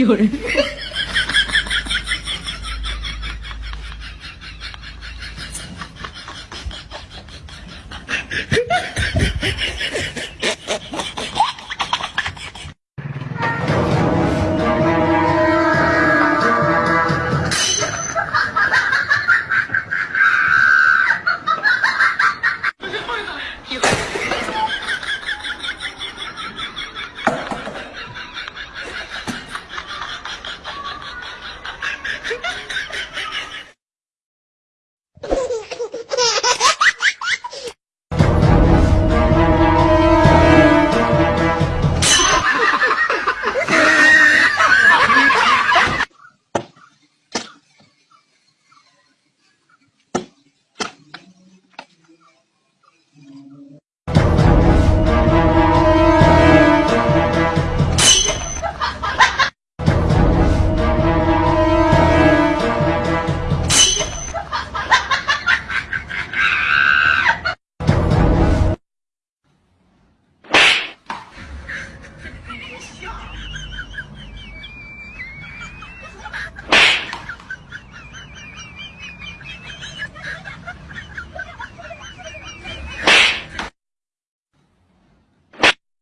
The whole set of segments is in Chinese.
有人。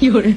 有人。